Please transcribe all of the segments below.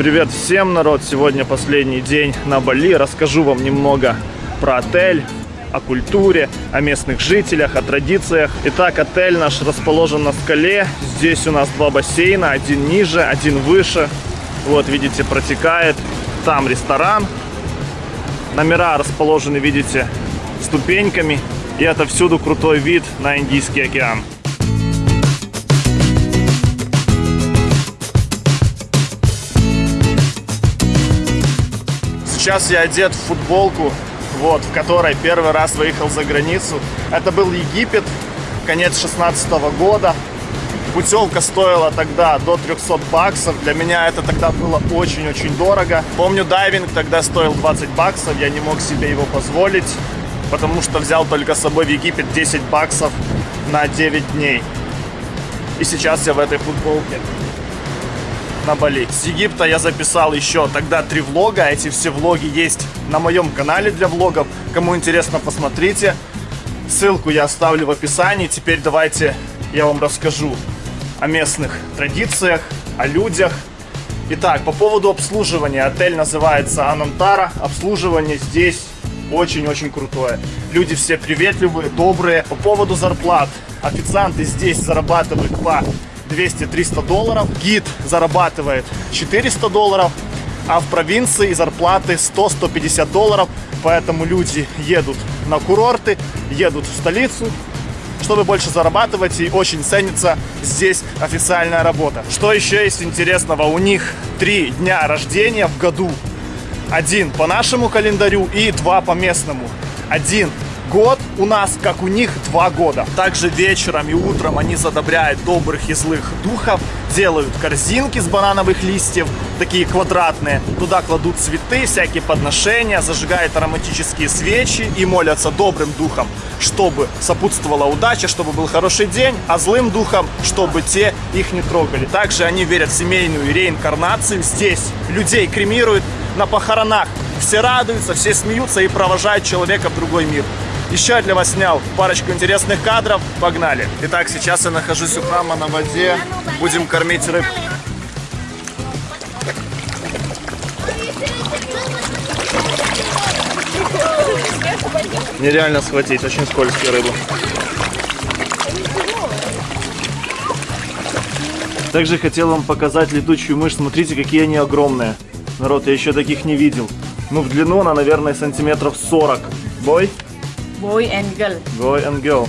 Привет всем, народ! Сегодня последний день на Бали. Расскажу вам немного про отель, о культуре, о местных жителях, о традициях. Итак, отель наш расположен на скале. Здесь у нас два бассейна, один ниже, один выше. Вот, видите, протекает. Там ресторан. Номера расположены, видите, ступеньками. И это всюду крутой вид на Индийский океан. Сейчас я одет в футболку, вот, в которой первый раз выехал за границу. Это был Египет, конец 16 года. Путевка стоила тогда до 300 баксов. Для меня это тогда было очень-очень дорого. Помню, дайвинг тогда стоил 20 баксов. Я не мог себе его позволить, потому что взял только с собой в Египет 10 баксов на 9 дней. И сейчас я в этой футболке на Бали. С Египта я записал еще тогда три влога. Эти все влоги есть на моем канале для влогов. Кому интересно, посмотрите. Ссылку я оставлю в описании. Теперь давайте я вам расскажу о местных традициях, о людях. Итак, по поводу обслуживания. Отель называется Анантара. Обслуживание здесь очень-очень крутое. Люди все приветливые, добрые. По поводу зарплат. Официанты здесь зарабатывают по 200-300 долларов. Гид зарабатывает 400 долларов. А в провинции зарплаты 100-150 долларов. Поэтому люди едут на курорты, едут в столицу, чтобы больше зарабатывать. И очень ценится здесь официальная работа. Что еще есть интересного? У них три дня рождения в году. Один по нашему календарю и два по местному. Один год у нас, как у них, два года. Также вечером и утром они задобряют добрых и злых духов, делают корзинки с банановых листьев, такие квадратные. Туда кладут цветы, всякие подношения, зажигают ароматические свечи и молятся добрым духом, чтобы сопутствовала удача, чтобы был хороший день, а злым духом, чтобы те их не трогали. Также они верят в семейную реинкарнацию. Здесь людей кремируют на похоронах. Все радуются, все смеются и провожают человека в другой мир. Еще для вас снял парочку интересных кадров. Погнали. Итак, сейчас я нахожусь у храма на воде. Будем кормить рыб. Нереально схватить, очень скользкие рыбы. Также хотел вам показать летучую мышь. Смотрите, какие они огромные. Народ, я еще таких не видел. Ну, в длину она, наверное, сантиметров 40. Бой? Boy and girl. Boy and girl.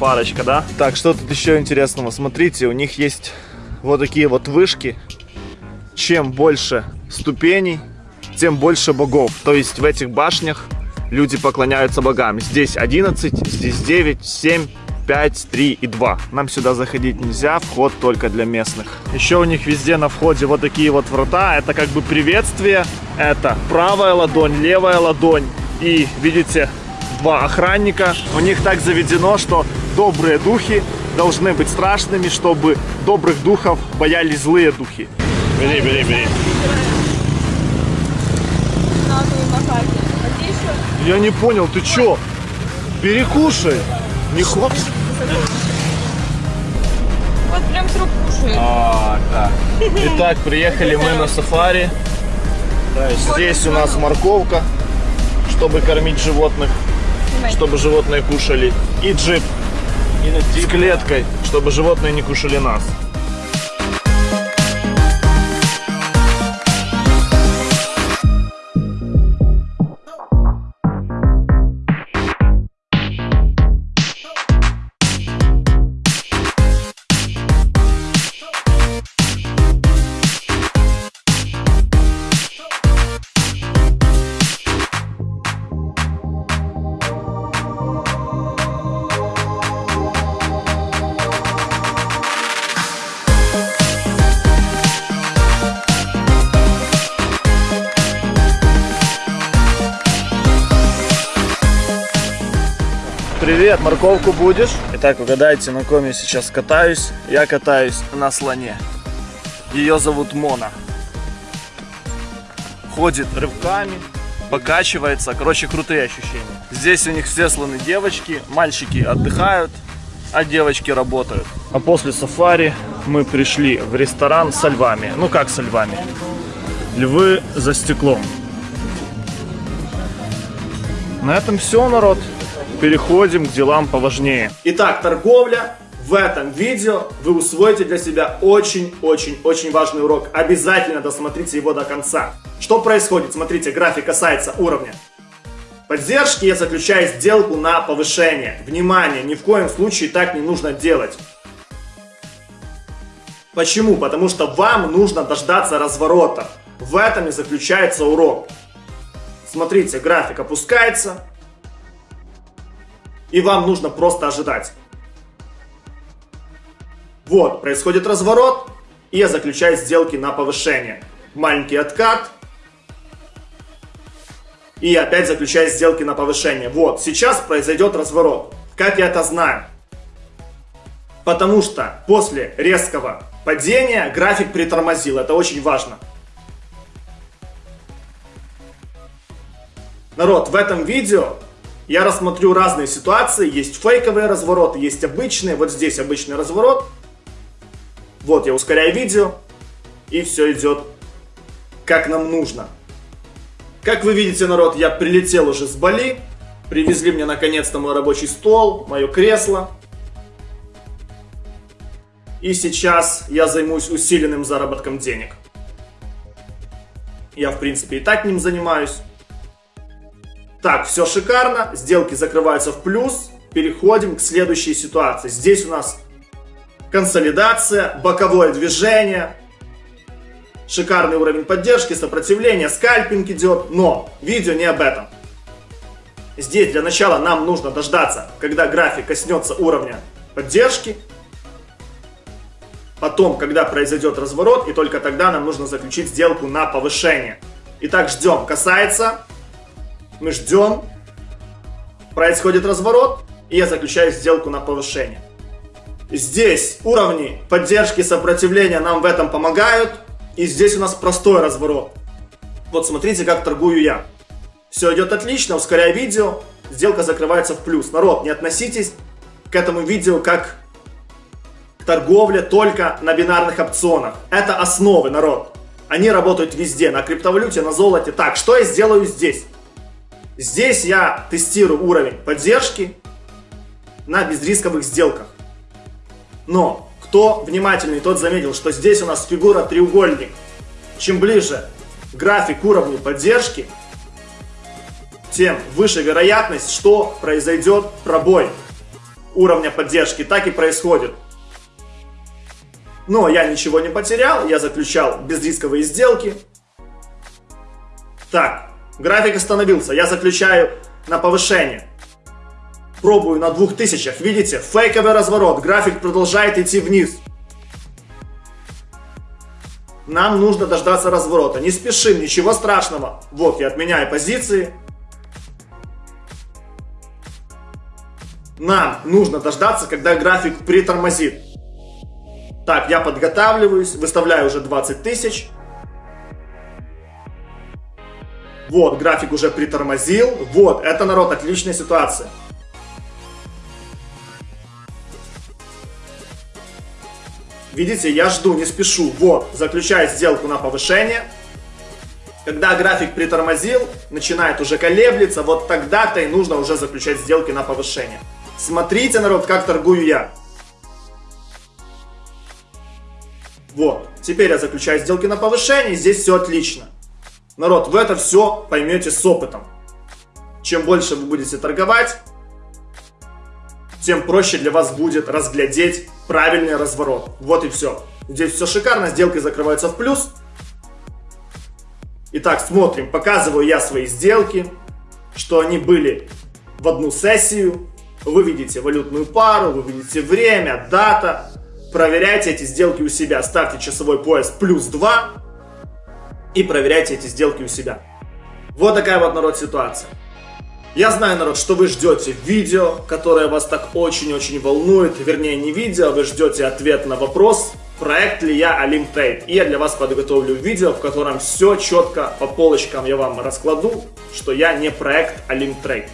Парочка, да? Так, что тут еще интересного? Смотрите, у них есть вот такие вот вышки. Чем больше ступеней, тем больше богов. То есть в этих башнях люди поклоняются богам. Здесь 11, здесь 9, 7, 5, 3 и 2. Нам сюда заходить нельзя, вход только для местных. Еще у них везде на входе вот такие вот врата. Это как бы приветствие. Это правая ладонь, левая ладонь. И видите, два охранника. У них так заведено, что добрые духи должны быть страшными, чтобы добрых духов боялись злые духи. Бери, бери, бери. Я не понял, ты чё? Перекушай. Не хочешь? Вот прям с рук кушает. А, да. Итак, приехали мы на сафари. Здесь у нас морковка, чтобы кормить животных, чтобы животные кушали. И джип с клеткой, чтобы животные не кушали нас. Привет, морковку будешь? Итак, угадайте, на ком я сейчас катаюсь. Я катаюсь на слоне. Ее зовут Мона. Ходит рывками, покачивается. Короче, крутые ощущения. Здесь у них все слоны девочки, мальчики отдыхают. а девочки работают. А после сафари мы пришли в ресторан со львами. Ну как со львами? Львы за стеклом. На этом все, народ. Переходим к делам поважнее. Итак, торговля. В этом видео вы усвоите для себя очень-очень-очень важный урок. Обязательно досмотрите его до конца. Что происходит? Смотрите, график касается уровня поддержки я заключаю сделку на повышение. Внимание, ни в коем случае так не нужно делать. Почему? Потому что вам нужно дождаться разворота. В этом и заключается урок. Смотрите, график опускается. И вам нужно просто ожидать. Вот, происходит разворот. И я заключаю сделки на повышение. Маленький откат и опять заключая сделки на повышение. Вот, сейчас произойдет разворот. Как я это знаю? Потому что после резкого падения график притормозил. Это очень важно. Народ, в этом видео я рассмотрю разные ситуации. Есть фейковые развороты, есть обычные. Вот здесь обычный разворот. Вот я ускоряю видео. И все идет как нам нужно. Как вы видите, народ, я прилетел уже с Бали. Привезли мне наконец-то мой рабочий стол, мое кресло. И сейчас я займусь усиленным заработком денег. Я, в принципе, и так ним занимаюсь. Так, все шикарно. Сделки закрываются в плюс. Переходим к следующей ситуации. Здесь у нас консолидация, боковое движение. Шикарный уровень поддержки, сопротивления, скальпинг идет, но видео не об этом. Здесь для начала нам нужно дождаться, когда график коснется уровня поддержки. Потом, когда произойдет разворот, и только тогда нам нужно заключить сделку на повышение. Итак, ждем. Касается. Мы ждем. Происходит разворот, и я заключаю сделку на повышение. Здесь уровни поддержки сопротивления нам в этом помогают. И здесь у нас простой разворот. Вот смотрите, как торгую я. Все идет отлично, ускоряя видео, сделка закрывается в плюс. Народ, не относитесь к этому видео как к торговле только на бинарных опционах. Это основы, народ. Они работают везде, на криптовалюте, на золоте. Так, что я сделаю здесь? Здесь я тестирую уровень поддержки на безрисковых сделках. Но кто внимательный, тот заметил, что здесь у нас фигура треугольник. Чем ближе график к уровню поддержки, тем выше вероятность, что произойдет пробой уровня поддержки. Так и происходит. Но я ничего не потерял, я заключал безрисковые сделки. Так, график остановился, я заключаю на повышение. Пробую на 2000. Видите? Фейковый разворот. График продолжает идти вниз. Нам нужно дождаться разворота. Не спешим, ничего страшного. Вот, я отменяю позиции. Нам нужно дождаться, когда график притормозит. Так, я подготавливаюсь, выставляю уже 20 тысяч. Вот, график уже притормозил. Вот, это, народ, отличная ситуация. Видите, я жду, не спешу. Вот, заключаю сделку на повышение. Когда график притормозил, начинает уже колеблиться, вот тогда-то и нужно уже заключать сделки на повышение. Смотрите, народ, как торгую я. Вот, теперь я заключаю сделки на повышение, здесь все отлично. Народ, вы это все поймете с опытом. Чем больше вы будете торговать, тем проще для вас будет разглядеть правильный разворот. Вот и все. Здесь все шикарно, сделки закрываются в плюс. Итак, смотрим, показываю я свои сделки, что они были в одну сессию. Вы видите валютную пару, вы видите время, дата. Проверяйте эти сделки у себя, ставьте часовой пояс плюс 2 и проверяйте эти сделки у себя. Вот такая вот, народ, ситуация. Я знаю, народ, что вы ждете видео, которое вас так очень-очень волнует. Вернее, не видео, вы ждете ответ на вопрос, проект ли я Alim Trade. И я для вас подготовлю видео, в котором все четко по полочкам я вам раскладу, что я не проект Alim Trade.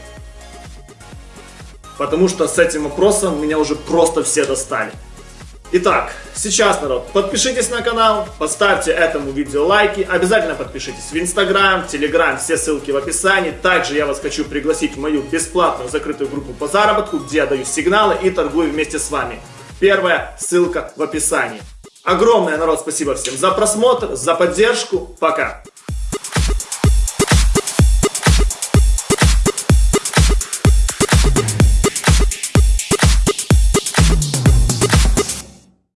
потому что с этим вопросом меня уже просто все достали. Итак, сейчас, народ, подпишитесь на канал, поставьте этому видео лайки, обязательно подпишитесь в Инстаграм, Телеграм, все ссылки в описании. Также я вас хочу пригласить в мою бесплатную закрытую группу по заработку, где я даю сигналы и торгую вместе с вами. Первая ссылка в описании. Огромное, народ, спасибо всем за просмотр, за поддержку. Пока!